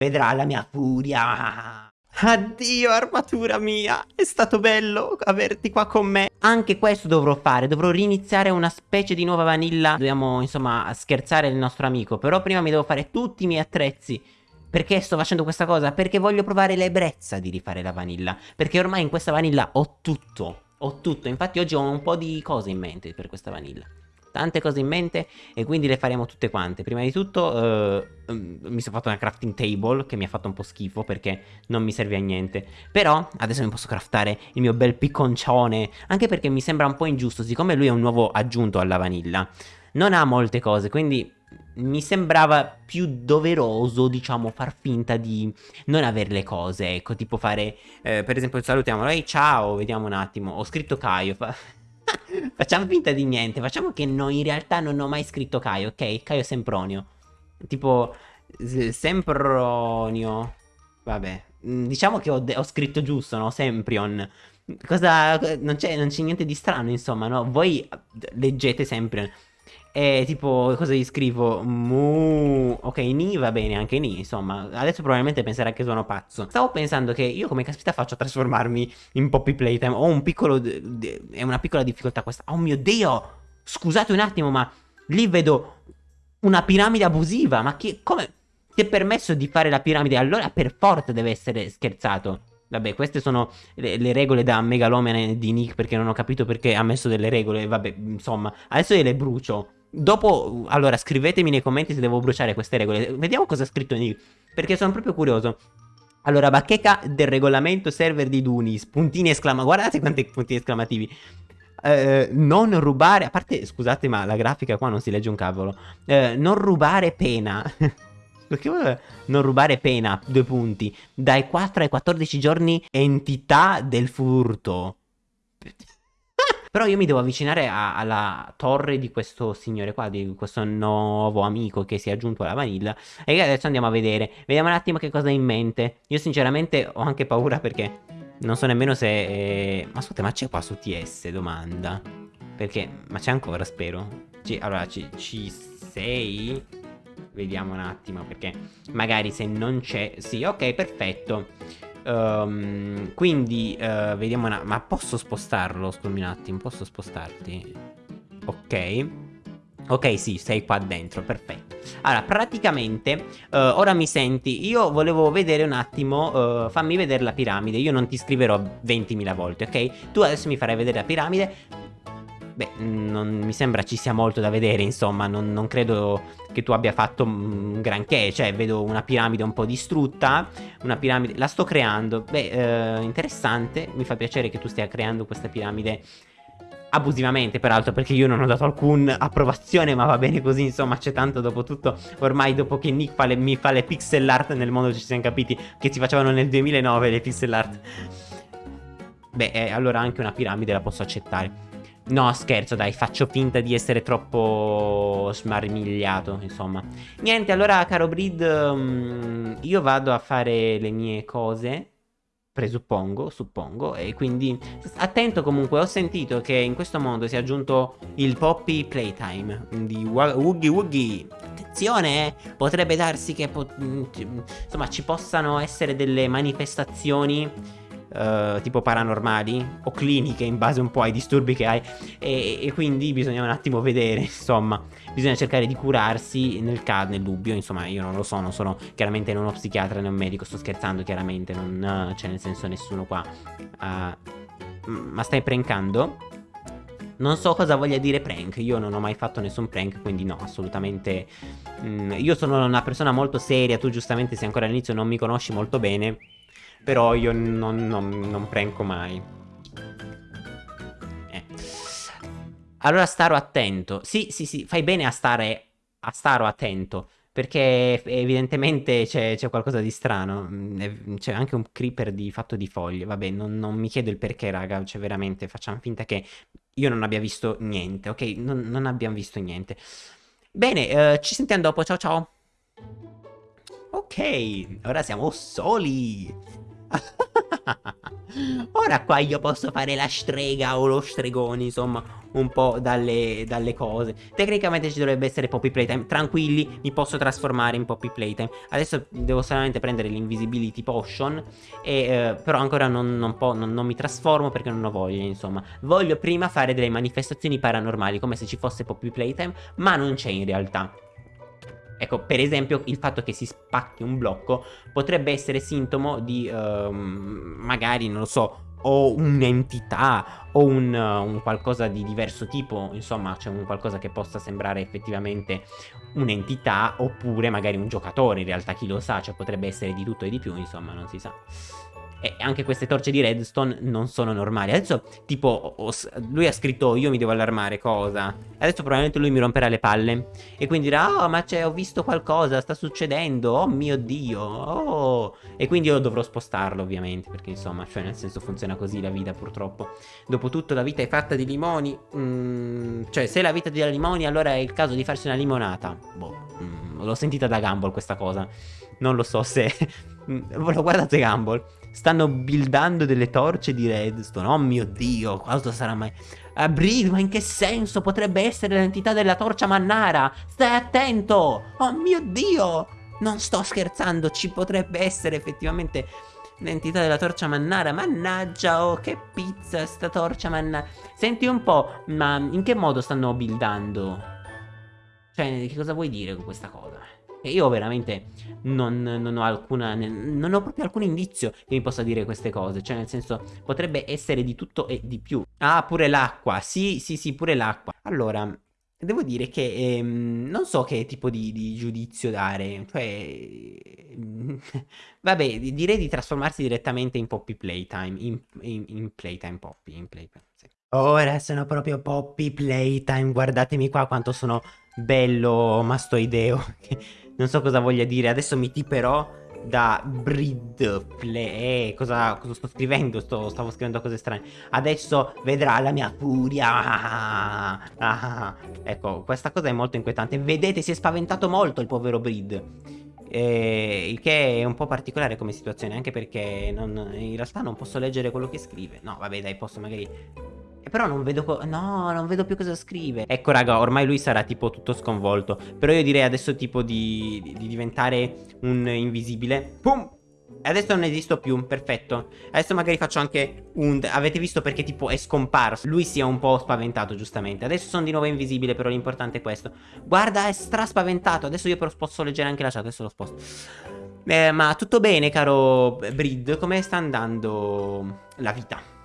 vedrà la mia furia. Addio armatura mia, è stato bello averti qua con me. Anche questo dovrò fare, dovrò riniziare una specie di nuova vanilla. Dobbiamo insomma scherzare il nostro amico. Però prima mi devo fare tutti i miei attrezzi. Perché sto facendo questa cosa? Perché voglio provare l'ebbrezza di rifare la vanilla. Perché ormai in questa vanilla ho tutto. Ho tutto, infatti oggi ho un po' di cose in mente per questa vanilla tante cose in mente e quindi le faremo tutte quante. Prima di tutto uh, mi sono fatto una crafting table che mi ha fatto un po' schifo perché non mi serve a niente. Però adesso mi posso craftare il mio bel picconcione, anche perché mi sembra un po' ingiusto, siccome lui è un nuovo aggiunto alla vanilla. Non ha molte cose, quindi mi sembrava più doveroso, diciamo, far finta di non avere le cose, ecco, tipo fare, eh, per esempio, salutiamolo, ehi ciao, vediamo un attimo, ho scritto Caio, fa... Facciamo finta di niente. Facciamo che no, in realtà non ho mai scritto Caio, ok? Caio Sempronio. Tipo, Sempronio. Vabbè. Mm, diciamo che ho, ho scritto giusto, no? Semprion. Cosa... Non c'è niente di strano, insomma, no? Voi leggete Semprion. E tipo, cosa gli scrivo? Mu. Ok, Ni va bene, anche Ni, insomma. Adesso probabilmente penserà che sono pazzo. Stavo pensando che io come caspita faccio a trasformarmi in Poppy Playtime. Ho un piccolo... È una piccola difficoltà questa. Oh mio Dio! Scusate un attimo, ma lì vedo una piramide abusiva. Ma che... Come... Ti è permesso di fare la piramide? Allora per forza deve essere scherzato. Vabbè, queste sono le, le, regole da megalomane di Nick perché non ho capito perché ha messo delle regole. Vabbè, insomma, adesso io le brucio. Dopo, allora, scrivetemi nei commenti se devo bruciare queste regole. Vediamo cosa ha scritto Nick, perché sono proprio curioso. Allora, bacheca del regolamento server di Dunis, puntini esclamativi. Guardate quanti puntini esclamativi. Eh, non rubare, a parte, scusate, ma la grafica qua non si legge un cavolo. Eh, non rubare pena. Perché non rubare pena, due punti. Dai 4 ai 14 giorni entità del furto. Però io mi devo avvicinare a, alla torre di questo signore qua, di questo nuovo amico che si è aggiunto alla vanilla. E adesso andiamo a vedere. Vediamo un attimo che cosa ha in mente. Io sinceramente ho anche paura perché non so nemmeno se... Eh... Ma ascolta, ma c'è qua su TS, domanda. Perché... Ma c'è ancora, spero. C allora, ci sei? Vediamo un attimo perché magari se non c'è... Sì, ok, perfetto. Um, quindi uh, vediamo una... Ma posso spostarlo? Scusami un attimo, posso spostarti? Ok. Ok, sì, sei qua dentro, perfetto. Allora, praticamente, uh, ora mi senti, io volevo vedere un attimo, uh, fammi vedere la piramide, io non ti scriverò 20.000 volte, ok? Tu adesso mi farai vedere la piramide, Beh, non mi sembra ci sia molto da vedere, insomma, non, non credo che tu abbia fatto un granché, cioè vedo una piramide un po' distrutta, una piramide, la sto creando, beh, eh, interessante, mi fa piacere che tu stia creando questa piramide abusivamente peraltro perché io non ho dato alcuna approvazione ma va bene così insomma c'è tanto dopo tutto ormai dopo che Nick fa le, mi fa le pixel art nel mondo ci siamo capiti che si facevano nel 2009 le pixel art. Beh eh, allora anche una piramide la posso accettare No, scherzo, dai, faccio finta di essere troppo smarmigliato, insomma. Niente, allora, caro Breed, um, io vado a fare le mie cose, presuppongo, suppongo, e quindi attento comunque, ho sentito che in questo mondo si è aggiunto il Poppy Playtime di Woogie Woogie. Attenzione, eh, potrebbe darsi che, po insomma, ci possano essere delle manifestazioni uh, tipo paranormali o cliniche in base un po' ai disturbi che hai. E, e, quindi bisogna un attimo vedere insomma. Bisogna cercare di curarsi nel caso nel dubbio insomma io non lo so non sono chiaramente non uno psichiatra né un medico sto scherzando chiaramente non c'è nel senso nessuno qua. Uh, ma stai prankando? Non so cosa voglia dire prank, io non ho mai fatto nessun prank, quindi no, assolutamente... Mm, io sono una persona molto seria, tu giustamente se ancora all'inizio non mi conosci molto bene, però io non, non, non pranco mai. Eh. Allora starò attento. Sì, sì, sì, fai bene a stare a staro attento. Perché evidentemente c'è qualcosa di strano. Mm, c'è anche un creeper di, fatto di foglie. Vabbè, non, non, mi chiedo il perché, raga. Cioè, veramente, facciamo finta che io non abbia visto niente, ok? Non, non abbiamo visto niente. Bene, eh, ci sentiamo dopo. Ciao, ciao. Ok, ora siamo soli. Ora qua io posso fare la strega o lo stregone, insomma, un po' dalle, dalle, cose. Tecnicamente ci dovrebbe essere Poppy Playtime. Tranquilli, mi posso trasformare in Poppy Playtime. Adesso devo solamente prendere l'Invisibility Potion. E, eh, però ancora non, non, non, non mi trasformo perché non ho voglia, insomma. Voglio prima fare delle manifestazioni paranormali, come se ci fosse Poppy Playtime, ma non c'è in realtà. Ecco, per esempio, il fatto che si spacchi un blocco potrebbe essere sintomo di, uh, magari, non lo so, o un'entità o un, un, qualcosa di diverso tipo, insomma, c'è un qualcosa che possa sembrare effettivamente un'entità oppure magari un giocatore, in realtà chi lo sa, cioè potrebbe essere di tutto e di più, insomma, non si sa. E anche queste torce di redstone non sono normali. Adesso, tipo, lui ha scritto io mi devo allarmare, cosa? Adesso probabilmente lui mi romperà le palle. E quindi dirà, oh, ma c'è, ho visto qualcosa, sta succedendo, oh mio Dio, oh. E quindi io dovrò spostarlo, ovviamente, perché insomma, cioè nel senso funziona così la vita, purtroppo. Dopotutto la vita è fatta di limoni. Mm, cioè, se la vita è di limoni, allora è il caso di farsi una limonata. Boh, mm, l'ho sentita da Gumball questa cosa. Non lo so se... Lo guardate Gumball stanno buildando delle torce di redstone. Oh mio dio, cosa sarà mai... Abril, ma in che senso potrebbe essere l'entità della torcia mannara? Stai attento! Oh mio dio! Non sto scherzando, ci potrebbe essere effettivamente l'entità della torcia mannara. Mannaggia, oh, che pizza sta torcia mannara. Senti un po', ma in che modo stanno buildando? Cioè, che cosa vuoi dire con questa cosa? E io veramente non, non, ho alcuna. Non ho proprio alcun indizio che mi possa dire queste cose. Cioè, nel senso, potrebbe essere di tutto e di più. Ah, pure l'acqua. Sì, sì, sì, pure l'acqua. Allora. Devo dire che ehm, non so che tipo di, di giudizio dare, cioè, vabbè, direi di trasformarsi direttamente in Poppy Playtime, in, in, in Playtime Poppy, in Playtime, sì. Ora sono proprio Poppy Playtime, guardatemi qua quanto sono bello mastoideo. non so cosa voglia dire. Adesso mi tiperò da Breed Play. Eh, cosa, cosa, sto scrivendo? Sto, stavo scrivendo cose strane. Adesso vedrà la mia furia. Ah, ah, ecco, questa cosa è molto inquietante. Vedete, si è spaventato molto il povero Breed. Eh, il che è un po' particolare come situazione, anche perché non, in realtà non posso leggere quello che scrive. No, vabbè, dai, posso magari però non vedo... No, non vedo più cosa scrive. Ecco, raga, ormai lui sarà tipo tutto sconvolto. Però io direi adesso tipo di, di, di diventare un invisibile. Pum! Adesso non esisto più, perfetto Adesso magari faccio anche un... Avete visto perché tipo è scomparso Lui si è un po' spaventato giustamente Adesso sono di nuovo invisibile però l'importante è questo Guarda è stra spaventato Adesso io però posso leggere anche la chat Adesso lo sposto eh, Ma tutto bene caro Brid Come sta andando la vita?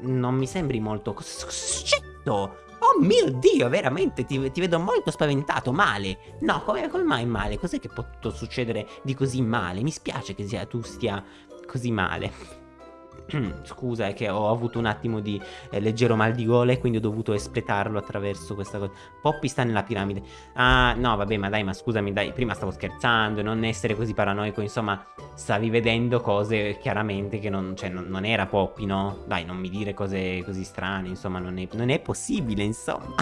Non mi sembri molto... Scetto! Oh mio Dio, veramente, ti, ti, vedo molto spaventato, male. No, come, come mai male? Cos'è che è potuto succedere di così male? Mi spiace che sia, tu stia così male. Scusa, è che ho avuto un attimo di eh, leggero mal di gola e quindi ho dovuto espletarlo attraverso questa cosa. Poppy sta nella piramide. Ah, no, vabbè, ma dai, ma scusami, dai, prima stavo scherzando, non essere così paranoico, insomma, stavi vedendo cose chiaramente che non, cioè, non, non era Poppy, no? Dai, non mi dire cose così strane, insomma, non è, non è possibile, insomma.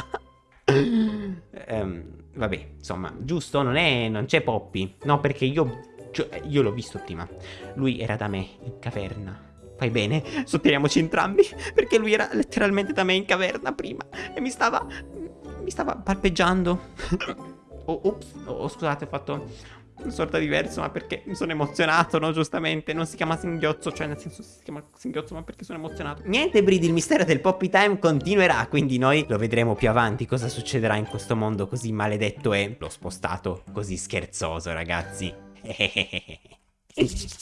um, vabbè, insomma, giusto? Non è, non c'è Poppy. No, perché io, cioè, io l'ho visto prima. Lui era da me, in caverna. Fai bene, sotteniamoci entrambi, perché lui era letteralmente da me in caverna prima e mi stava... mi stava palpeggiando. oh, ops, oh, scusate, ho fatto una sorta di verso, ma perché mi sono emozionato, no? Giustamente, non si chiama singhiozzo, cioè nel senso si chiama singhiozzo, ma perché sono emozionato. Niente, Bridi, il mistero del Poppy Time continuerà, quindi noi lo vedremo più avanti cosa succederà in questo mondo così maledetto e l'ho spostato così scherzoso, ragazzi.